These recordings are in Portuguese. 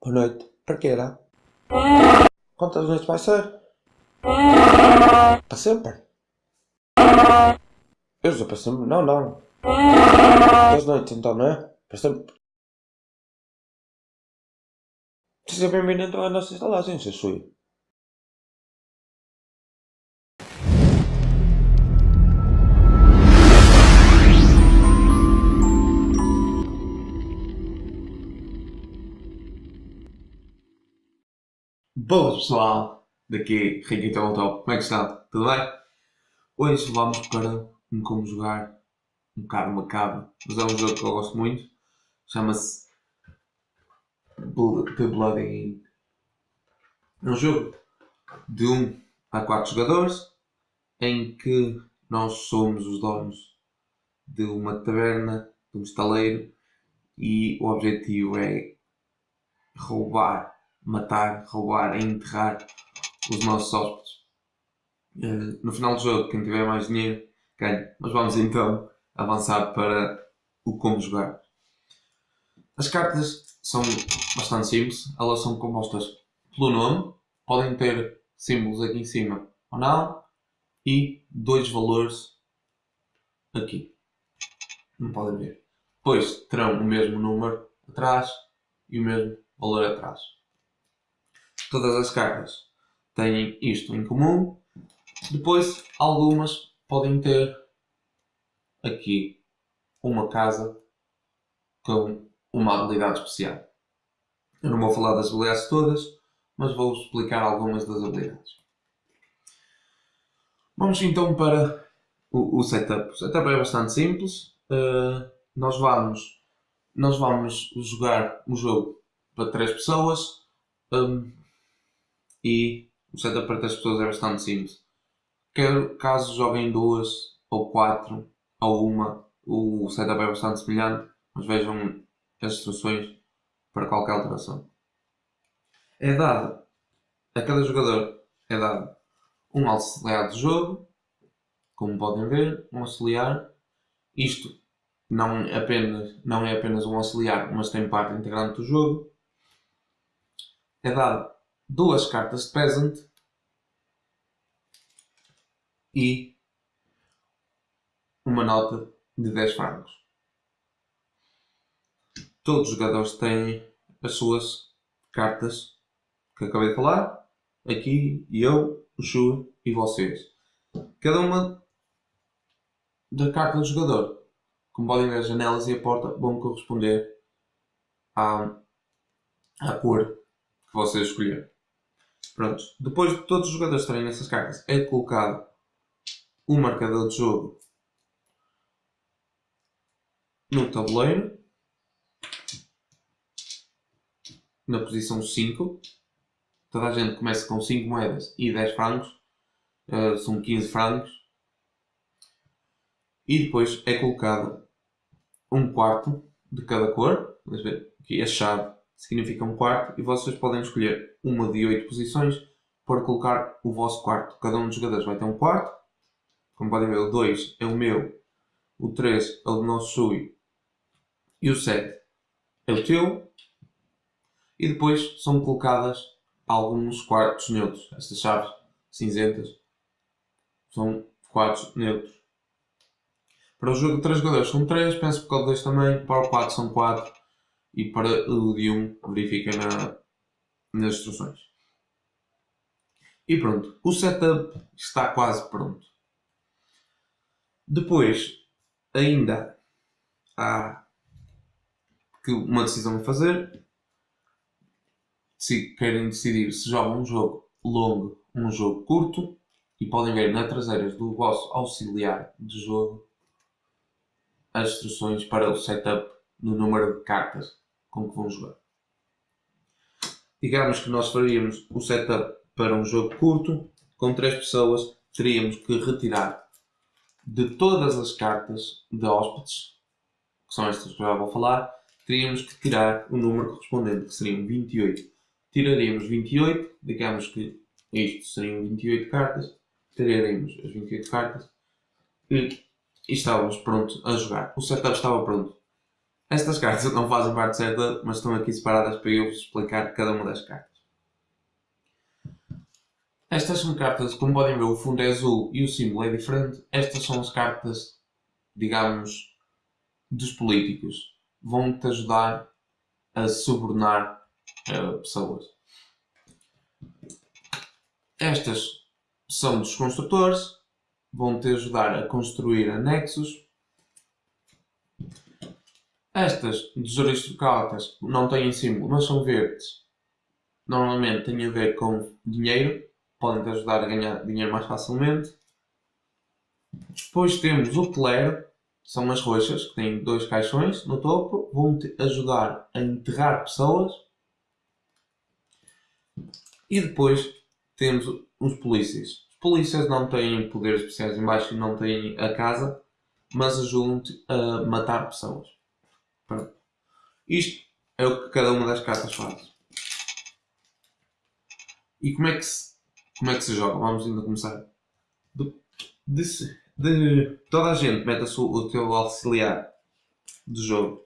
Boa noite. Para quê era? Quantas noites vai ser? Para sempre? Eu sou para sempre? Não, não. Duas noites então, não é? Para sempre. Seja bem-vindo então à nossa instalagem, seu Boas pessoal, daqui Ricky Top, como é que está? Tudo bem? Hoje vamos para um como jogar um bocado macabro, mas é um jogo que eu gosto muito, chama-se The Bloody Ink. É um jogo de 1 um a 4 jogadores em que nós somos os donos de uma taberna, de um estaleiro e o objetivo é roubar matar, roubar enterrar os nossos hóspedes. Uh, no final do jogo, quem tiver mais dinheiro ganha. Mas vamos então avançar para o como jogar. As cartas são bastante simples, elas são compostas pelo nome, podem ter símbolos aqui em cima ou não, e dois valores aqui. Não podem ver. Depois terão o mesmo número atrás e o mesmo valor atrás. Todas as cartas têm isto em comum. Depois, algumas podem ter aqui uma casa com uma habilidade especial. Eu não vou falar das habilidades todas, mas vou explicar algumas das habilidades. Vamos então para o, o setup. O setup é bastante simples. Uh, nós vamos nós vamos jogar um jogo para três pessoas. Um, e o setup para três pessoas é bastante simples. Caso joguem duas ou quatro ou uma, o setup é bastante semelhante, mas vejam as instruções para qualquer alteração. É dado a cada jogador é dado um auxiliar de jogo, como podem ver, um auxiliar. Isto não, apenas, não é apenas um auxiliar, mas tem parte integrante do jogo. É dado duas cartas de Peasant e uma nota de 10 francos. Todos os jogadores têm as suas cartas que acabei de falar, aqui eu, o Shu e vocês. Cada uma da carta do jogador, como podem ver, as janelas e a porta vão corresponder à, à cor que vocês escolheram. Pronto. Depois de todos os jogadores terem essas cartas, é colocado um marcador de jogo no tabuleiro, na posição 5. Toda a gente começa com 5 moedas e 10 francos, uh, são 15 francos. E depois é colocado um quarto de cada cor. Vamos ver aqui a chave significa um quarto e vocês podem escolher uma de oito posições para colocar o vosso quarto. Cada um dos jogadores vai ter um quarto. Como podem ver, o 2 é o meu, o 3 é o do nosso Sui e o 7 é o teu. E depois são colocadas alguns quartos neutros. Estas chaves cinzentas são quartos neutros. Para o jogo de 3 jogadores são 3, penso que o 2 também, para o 4 são 4 e para o de 1 verifiquem na, nas instruções. E pronto, o setup está quase pronto. Depois, ainda há uma decisão a fazer. Se querem decidir se jogam um jogo longo, um jogo curto, e podem ver na traseira do vosso auxiliar de jogo as instruções para o setup no número de cartas com que vão jogar. Digamos que nós faríamos o setup para um jogo curto, com três pessoas, teríamos que retirar de todas as cartas de hóspedes, que são estas que já vou falar, teríamos que tirar o número correspondente, que seriam 28. Tiraríamos 28, digamos que isto seriam 28 cartas, tiraríamos as 28 cartas e estávamos prontos a jogar. O setup estava pronto. Estas cartas não fazem parte certa, mas estão aqui separadas para eu vos explicar cada uma das cartas. Estas são cartas, como podem ver, o fundo é azul e o símbolo é diferente. Estas são as cartas, digamos, dos políticos. Vão-te ajudar a subornar uh, pessoas. Estas são dos construtores, vão-te ajudar a construir anexos. Estas dos aristocratas não têm símbolo, mas são verdes. Normalmente têm a ver com dinheiro, podem te ajudar a ganhar dinheiro mais facilmente. Depois temos o clero, são as roxas, que têm dois caixões no topo, vão-te ajudar a enterrar pessoas. E depois temos os polícias. Os polícias não têm poderes especiais em baixo e não têm a casa, mas ajudam-te a matar pessoas. Isto é o que cada uma das cartas faz. E como é que se, como é que se joga? Vamos ainda começar. De, de, de toda a gente mete a sua, o teu auxiliar de jogo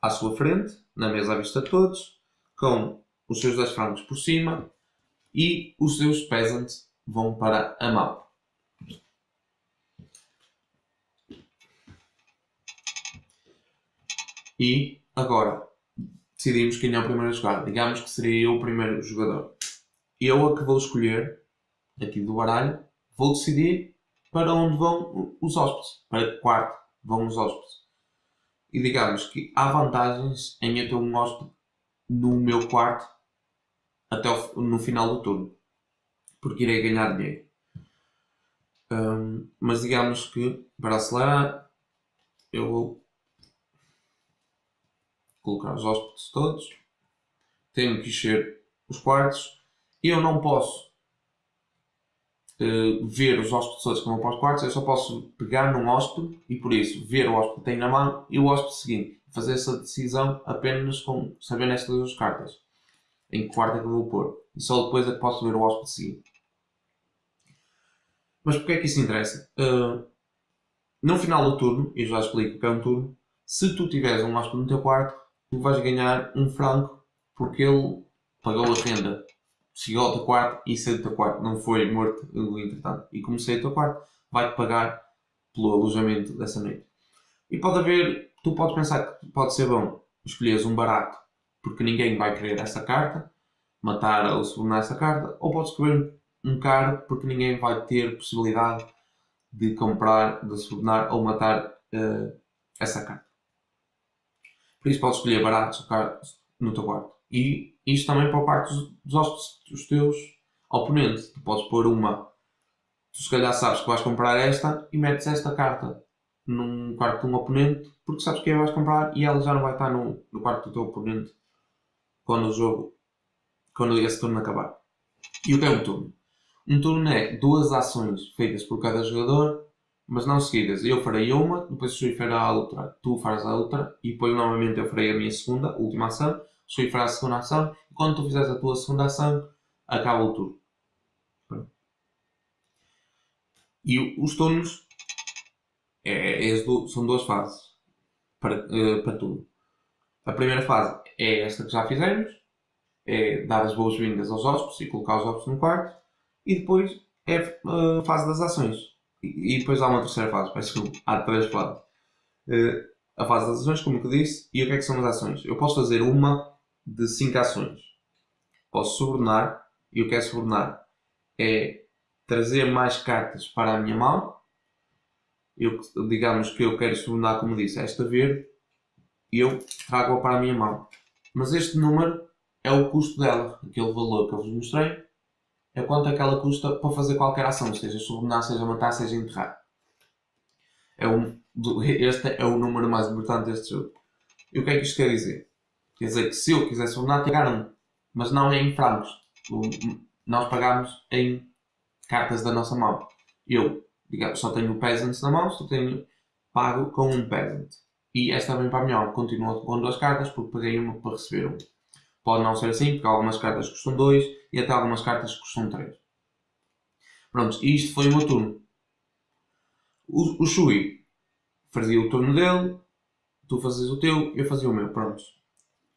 à sua frente, na mesa à vista de todos, com os seus dois francos por cima e os seus peasants vão para a mão. E agora decidimos quem é o primeiro a jogar. Digamos que seria eu o primeiro jogador. Eu a que vou escolher, aqui do baralho, vou decidir para onde vão os hóspedes, para que quarto vão os hóspedes. E digamos que há vantagens em eu ter um hóspede no meu quarto até o, no final do turno, porque irei ganhar dinheiro. Um, mas digamos que para acelerar, eu colocar os hóspedes todos, tenho que encher os quartos eu não posso uh, ver os hóspedes todos que vão para os quartos, eu só posso pegar num hóspede e por isso ver o hóspede que tem na mão e o hóspede seguinte. Fazer essa decisão apenas com saber estas duas cartas em que quarto é que eu vou pôr. E só depois é que posso ver o hóspede seguinte. Mas porquê é que isso interessa? Uh, no final do turno, e já explico que é um turno, se tu tiveres um hóspede no teu quarto, tu vais ganhar um franco porque ele pagou a renda, chegou ao teu quarto e saiu do teu quarto, não foi morto entretanto. E como saiu do teu quarto, vai-te pagar pelo alojamento dessa noite. E pode haver, tu podes pensar que pode ser bom escolheres um barato porque ninguém vai querer essa carta, matar ou subornar essa carta, ou pode escolher um caro porque ninguém vai ter possibilidade de comprar, de subornar ou matar uh, essa carta. Por isso podes escolher caros no teu quarto. E isto também para a parte dos, dos, dos teus oponentes. Tu podes pôr uma. Tu se calhar sabes que vais comprar esta e metes esta carta num quarto de um oponente porque sabes que vais comprar e ela já não vai estar no, no quarto do teu oponente quando o jogo, quando esse turno acabar. E o que é um turno? Um turno é duas ações feitas por cada jogador, mas não seguidas. Eu farei uma, depois o Shui fará a outra, tu farás a outra, e depois novamente eu farei a minha segunda, última ação, o Shui fará a segunda ação, e quando tu fizeres a tua segunda ação, acaba o turno. E os turnos é, é, são duas fases para, uh, para tudo. A primeira fase é esta que já fizemos, é dar as boas-vindas aos hóspedes e colocar os hóspedes no quarto, e depois é a fase das ações. E, depois há uma terceira fase, peço que há três fases. Uh, a fase das ações, como eu disse, e o que é que são as ações? Eu posso fazer uma de cinco ações. Posso subornar, e o que é subornar? É trazer mais cartas para a minha mão. Eu, digamos que eu quero subornar, como disse, esta verde, e eu trago-a para a minha mão. Mas este número é o custo dela, aquele valor que eu vos mostrei, é quanto é que ela custa para fazer qualquer ação, seja subornar, seja matar, seja enterrar. É um, este é o número mais importante deste jogo. E o que é que isto quer dizer? Quer dizer que se eu quiser subornar, pagar um, mas não é em francos. Nós pagamos em cartas da nossa mão. Eu, digamos, só tenho peasants na mão, só tenho pago com um peasant. E esta vem para a minha continua com duas cartas porque paguei uma para receber uma. Pode não ser assim, porque algumas cartas custam 2 e até algumas cartas custam 3. Pronto, e isto foi o meu turno. O, o Shui fazia o turno dele, Tu fazes o teu, eu fazia o meu, pronto.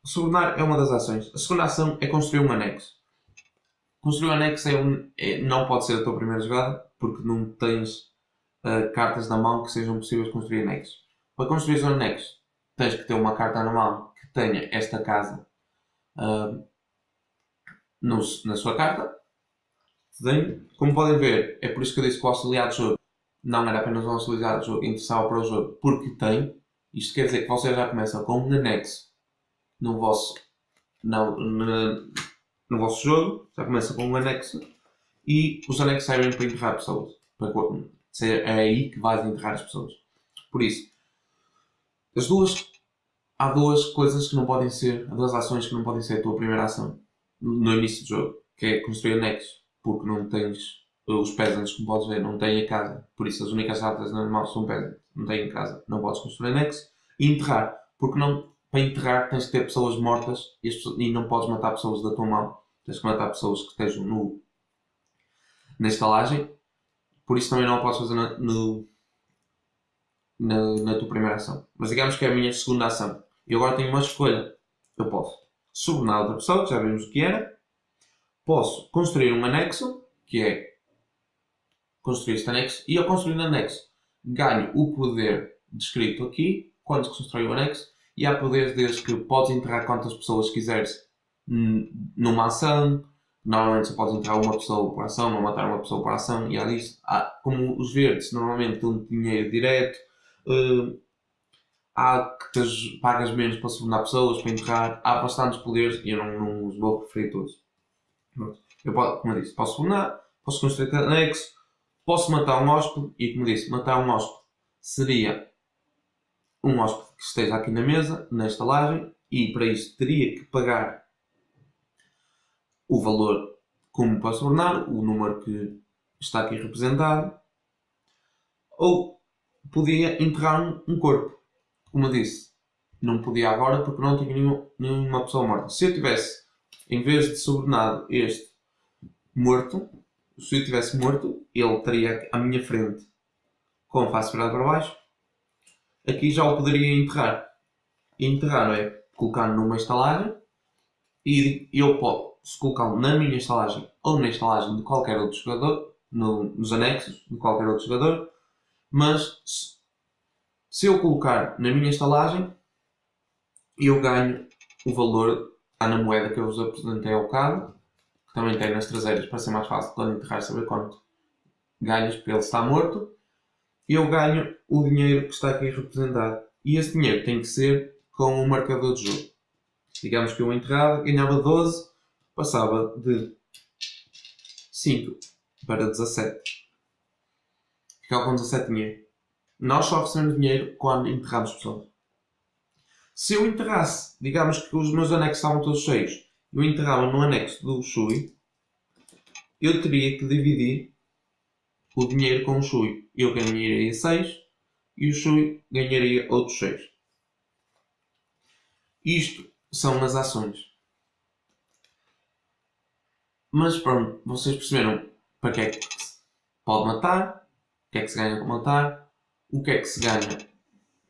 Subornar é uma das ações. A segunda ação é construir um anexo. Construir um anexo é um, é, não pode ser a tua primeira jogada, porque não tens uh, cartas na mão que sejam possíveis construir anexos. Para construir um anexo, tens que ter uma carta na mão que tenha esta casa uh, na sua carta. Como podem ver, é por isso que eu disse que o auxiliar de jogo não era apenas um auxiliar de jogo, interessava para o jogo, porque tem. Isto quer dizer que você já começa com um anexo no vosso, no, no, no vosso jogo, já começa com um anexo e os anexos servem para enterrar pessoas. Para, é aí que vais enterrar as pessoas. Por isso, as duas, há duas coisas que não podem ser, há duas ações que não podem ser a tua primeira ação no início do jogo, que é construir anexos, porque não tens os peasants, como podes ver, não têm a casa. Por isso, as únicas cartas normais são peasants, não têm casa. Não podes construir anexo e enterrar, porque não, para enterrar tens que ter pessoas mortas e, e não podes matar pessoas da tua mão. Tens que matar pessoas que estejam no, na estalagem por isso também não posso fazer na, no, na, na, tua primeira ação. Mas digamos que é a minha segunda ação. E agora tenho uma escolha. Eu posso subornar outra pessoa, que já vimos o que era. Posso construir um anexo, que é construir este anexo. E ao construir um anexo, ganho o poder descrito aqui, quando se constrói o anexo. E há poderes desde que podes enterrar quantas pessoas quiseres numa ação, Normalmente só podes entrar uma pessoa por ação, não matar uma pessoa por ação, e há disso. Há, como os verdes normalmente dão dinheiro direto, uh, há que tens, pagas menos para subornar pessoas, para enterrar, há bastantes poderes e eu não, não os vou referir todos. Eu, posso, como eu disse, posso subornar, posso construir anexo, posso matar um hóspede, e como eu disse, matar um hóspede seria um hóspede que esteja aqui na mesa, na estalagem, e para isso teria que pagar o valor como para subornar, o número que está aqui representado, ou podia enterrar um corpo. Como eu disse, não podia agora porque não tinha nenhuma, nenhuma pessoa morta. Se eu tivesse, em vez de subornado este morto, se eu tivesse morto, ele estaria à minha frente com a face virada para baixo. Aqui já o poderia enterrar. Enterrar é colocar numa estalagem e eu posso se colocá-lo na minha estalagem ou na estalagem de qualquer outro jogador, no, nos anexos de qualquer outro jogador, mas se, eu colocar na minha estalagem, eu ganho o valor está na moeda que eu vos apresentei ao bocado, que também tem nas traseiras para ser mais fácil quando enterrar saber quanto ganhas porque ele está morto, eu ganho o dinheiro que está aqui representado. E esse dinheiro tem que ser com o marcador de jogo. Digamos que eu enterrava, ganhava 12 passava de 5 para 17. Ficava com 17 dinheiro. Nós só recebemos dinheiro quando enterramos pessoas. Se eu enterrasse, digamos que os meus anexos estavam todos cheios, eu enterrava no anexo do Shui, eu teria que dividir o dinheiro com o Shui. Eu ganharia 6 e o Shui ganharia outros 6. Isto são as ações. Mas pronto, vocês perceberam para que é que se pode matar, o que é que se ganha com matar, o que é que se ganha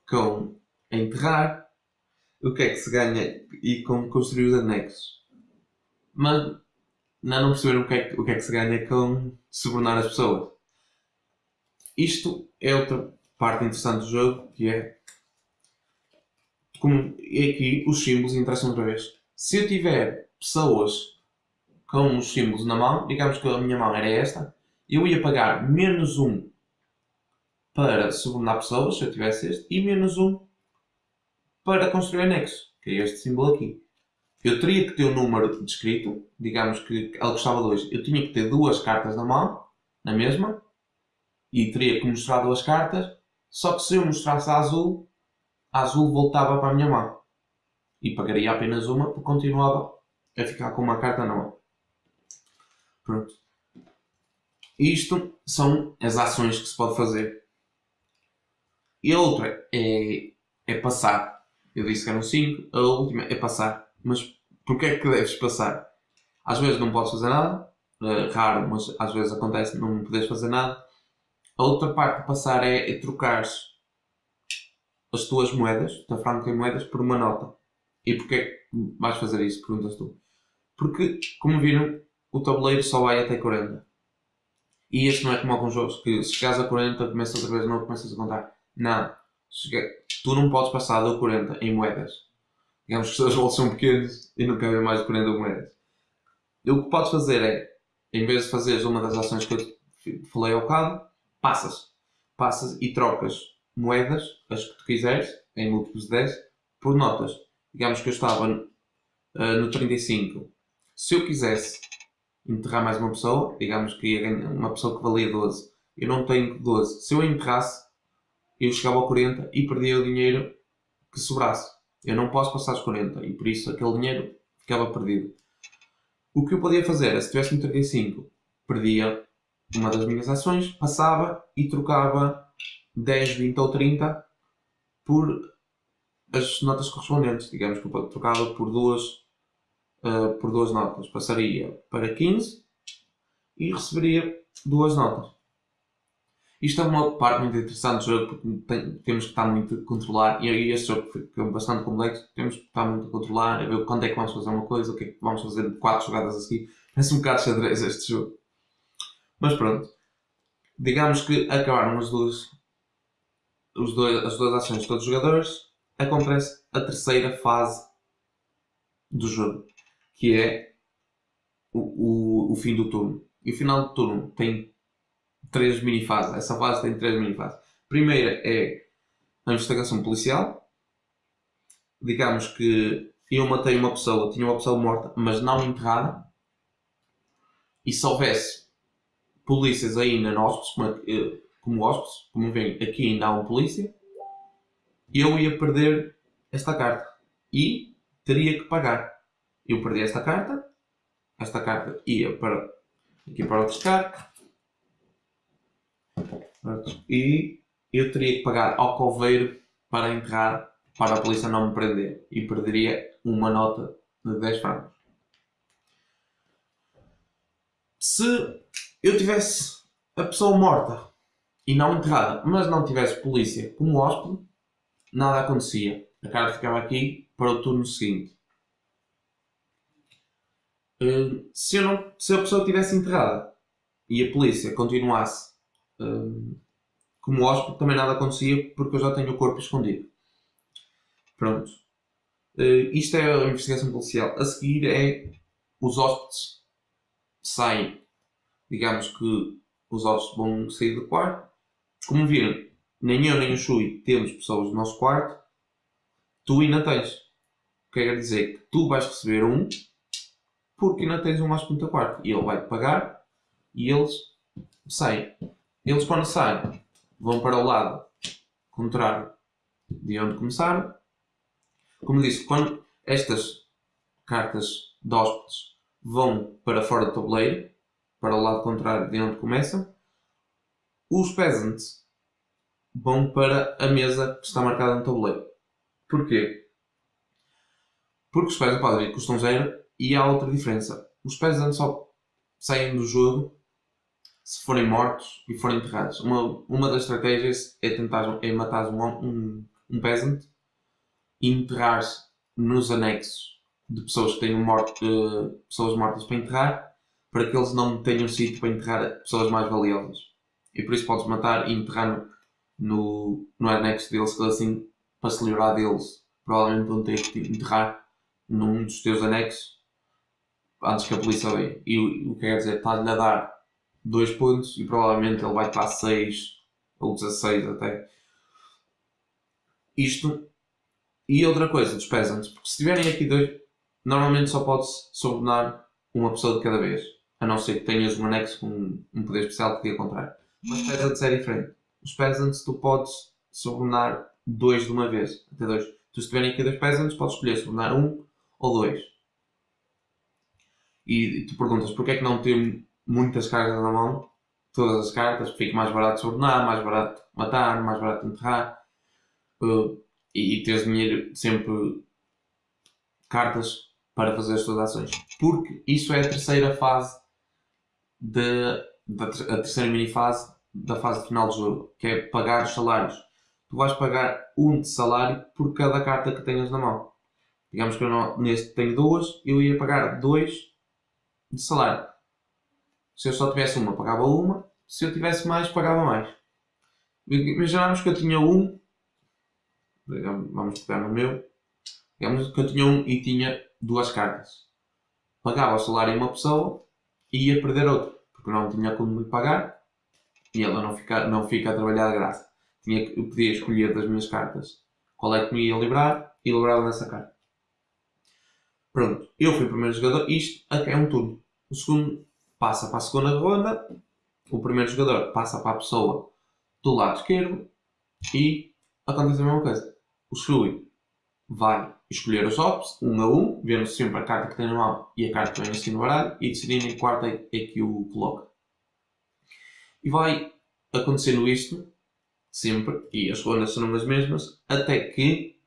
com enterrar, o que é que se ganha e com construir os anexos. Mas não, não perceberam o que, é que, o que é que se ganha com subornar as pessoas. Isto é outra parte interessante do jogo, que é como é aqui os símbolos interessam outra vez. Se eu tiver pessoas com os símbolos na mão, digamos que a minha mão era esta, eu ia pagar menos um para subornar pessoas, se eu tivesse este, e menos um para construir anexo, que é este símbolo aqui. Eu teria que ter um número descrito, digamos que ela custava 2, eu tinha que ter duas cartas na mão, na mesma, e teria que mostrar duas cartas, só que se eu mostrasse a azul, a azul voltava para a minha mão. E pagaria apenas uma, porque continuava a ficar com uma carta na mão. Pronto. Isto são as ações que se pode fazer. E a outra é, é passar. Eu disse que eram 5, a última é passar. Mas porquê é que deves passar? Às vezes não podes fazer nada, uh, raro, mas às vezes acontece não podes fazer nada. A outra parte de passar é, é trocar as tuas moedas, da franca em moedas, por uma nota. E porquê é que vais fazer isso? Perguntas tu. Porque, como viram, o tabuleiro só vai até 40. E este não é como alguns jogos que se chegares a 40 começas outra vez, não começas a contar. Não. Tu não podes passar do 40 em moedas. Digamos que os teus são pequenos e não cabem mais de 40 moedas. E o que podes fazer é, em vez de fazeres uma das ações que eu falei ao bocado, passas. Passas e trocas moedas, as que tu quiseres, em múltiplos de 10, por notas. Digamos que eu estava ah, no 35. Se eu quisesse enterrar mais uma pessoa, digamos que ia ganhar uma pessoa que valia 12, eu não tenho 12. Se eu enterrasse, eu chegava ao 40 e perdia o dinheiro que sobrasse. Eu não posso passar os 40 e por isso aquele dinheiro ficava perdido. O que eu podia fazer era, se tivesse no 35, perdia uma das minhas ações, passava e trocava 10, 20 ou 30 por as notas correspondentes. Digamos que eu trocava por duas, ah, por duas notas. Passaria para 15 e receberia duas notas. Isto é uma parte muito interessante do jogo porque tem- temos que estar muito a controlar e este jogo fica bastante complexo. Temos que estar muito a controlar, a ver quando é que vamos fazer uma coisa, o que é que vamos fazer de 4 jogadas a seguir. Parece um bocado xadrez este jogo. Mas pronto. Digamos que acabaram as duas, os dois, as duas ações de todos os jogadores. Acontece a terceira fase do jogo, que é o, o, o fim do turno. E o final do turno tem três mini-fases. Essa fase tem três mini-fases. Primeira é a investigação policial. Digamos que eu matei uma pessoa, tinha uma pessoa morta, mas não enterrada. E se houvesse polícias ainda no hóspedes, como, eh, como hóspedes, como veem, aqui ainda há um polícia, eu ia perder esta carta. E teria que pagar. Eu perdi esta carta, esta carta ia para aqui para o descarte e eu teria que pagar ao coveiro para enterrar para a polícia não me prender e perderia uma nota de 10 francos. Se eu tivesse a pessoa morta e não enterrada, mas não tivesse polícia como hóspede, nada acontecia. A carta ficava aqui para o turno seguinte. Eh, Se, eu não, se a pessoa estivesse enterrada e a polícia continuasse como hóspede, também nada acontecia porque eu já tenho o corpo escondido. Pronto. Eh, isto é a investigação policial. A seguir é os hóspedes saem. Digamos que os hóspedes vão sair do quarto. Como viram, nem eu nem o Shui temos pessoas no nosso quarto. Tu ainda tens. Que quer dizer que tu vais receber um porque ainda tens um hóspede no teu quarto. E ele vai-te pagar e eles saem. Eles quando saem vão para o lado contrário de onde começaram. Como disse, quando estas cartas de hóspedes vão para fora do tabuleiro, para o lado contrário de onde começam, os peasants vão para a mesa que está marcada no tabuleiro. Porquê? Porque os peasants podem ir custam zero e há outra diferença. Os peasants só saem do jogo se forem mortos e forem enterrados. Uma, uma das estratégias é tentar é matar um, um, um peasant e enterrar nos anexos de pessoas que tenham morto, eh, pessoas mortas para enterrar para que eles não tenham sítio para enterrar pessoas mais valiosas. E por isso podes matar e enterrar no, no, anexo deles, assim, para se livrar deles, provavelmente vão ter que te enterrar num dos teus anexos antes que a polícia veja. E o o que quer dizer, estás-lhe a dar 2 pontos e provavelmente ele vai para 6 ou 16 até. Isto. E outra coisa dos peasants, porque se tiverem aqui dois, normalmente só pode-se subornar uma pessoa de cada vez. A não ser que tenhas um anexo com um, poder especial que diga contrário. Mas peasants é diferente. Os peasants tu podes subornar dois de uma vez. Até dois. Tu se tiverem aqui dois peasants, podes escolher subornar um ou dois. E, tu perguntas porquê é que não ter muitas cartas na mão? Todas as cartas, fica mais barato subornar, mais barato matar, mais barato enterrar. Uh, e, e teres dinheiro sempre cartas para fazer as tuas ações. Porque isso é a terceira fase da a terceira mini fase da fase final do jogo, que é pagar os salários. tu vais pagar um de salário por cada carta que tenhas na mão. Digamos que eu não, neste tenho duas, eu ia pagar dois de salário. Se eu só tivesse uma, pagava uma. Se eu tivesse mais, pagava mais. Imaginamos que eu tinha um, vamos pegar no meu, digamos que eu tinha um e tinha duas cartas. Pagava o salário em uma pessoa e ia perder outra, porque não tinha como lhe pagar e ela não fica, não fica a trabalhar de graça. Tinha, eu podia escolher das minhas cartas qual é que me ia livrar e livrava nessa carta. Pronto, eu fui o primeiro jogador. Isto é um turno. O segundo passa para a segunda ronda. O primeiro jogador passa para a pessoa do lado esquerdo e acontece a mesma coisa. O Shui vai escolher os ops, um a um, vendo sempre a carta que tem na mão e a carta que vem assim no baralho e decidindo em que quarto é, que o coloca. E vai acontecendo isto sempre, e as rondas serão as mesmas, até que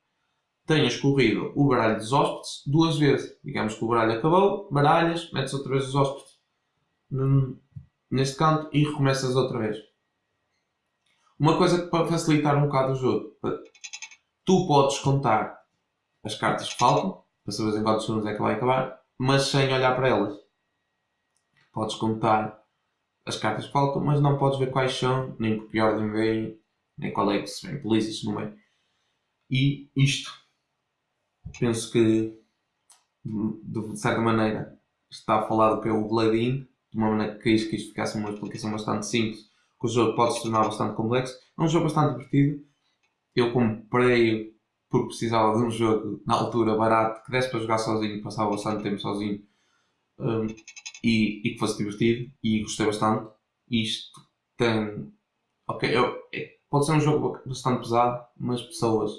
tenha escorrido o baralho dos hóspedes duas vezes. Digamos que o baralho acabou, baralhas, metes outra vez os hóspedes neste canto e recomeças outra vez. Uma coisa para facilitar um bocado o jogo, tu podes contar as cartas que faltam, para saber em quantos turnos é que vai acabar, mas sem olhar para elas. Podes contar as cartas que faltam, mas não podes ver quais são, nem por que ordem vem, nem qual é que se vem polícia, se não é. E isto, penso que, de certa maneira, está a falar do de uma maneira que quis que isto ficasse uma explicação bastante simples, que o jogo pode se tornar bastante complexo. É um jogo bastante divertido. Eu comprei porque precisava de um jogo na altura barato que desse para jogar sozinho, passava bastante tempo sozinho um, e, e, que fosse divertido e gostei bastante. Isto tem. Ok, eu, é, pode ser um jogo bastante pesado, mas pessoas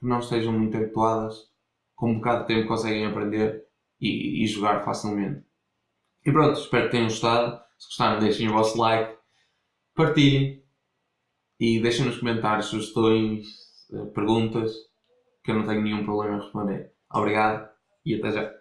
que não estejam muito habituadas, com um bocado de tempo conseguem aprender e, e jogar facilmente. E pronto, espero que tenham gostado. Se gostaram, deixem o vosso like, partilhem e deixem nos comentários sugestões, eh, perguntas, que eu não tenho nenhum problema em responder. Obrigado e até já.